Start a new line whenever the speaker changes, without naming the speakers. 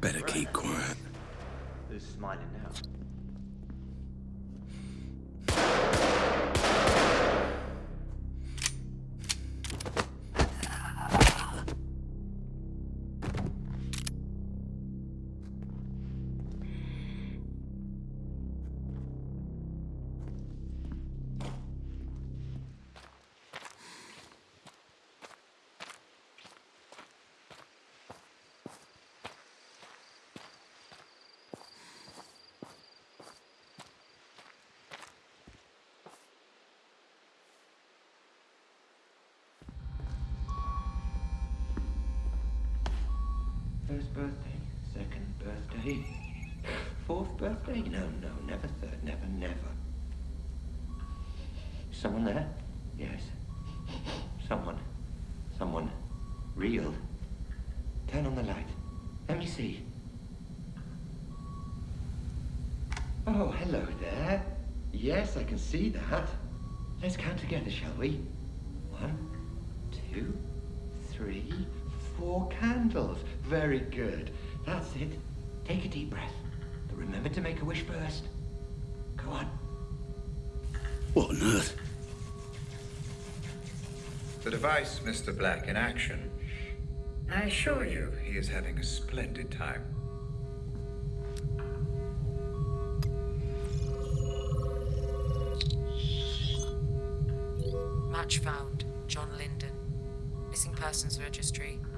Better keep quiet.
Who's smiling now? First birthday, second birthday, fourth birthday? No, no, never third, never, never. Someone there? Yes. Someone. Someone. Real. Turn on the light. Let me see. Oh, hello there. Yes, I can see that. Let's count together, shall we? One, two, three, four candles. Very good. That's it. Take a deep breath. But remember to make a wish first. Go on.
What on earth?
The device, Mr. Black, in action. I assure you, he is having a splendid time.
Match found. John Linden. Missing persons registry 2703.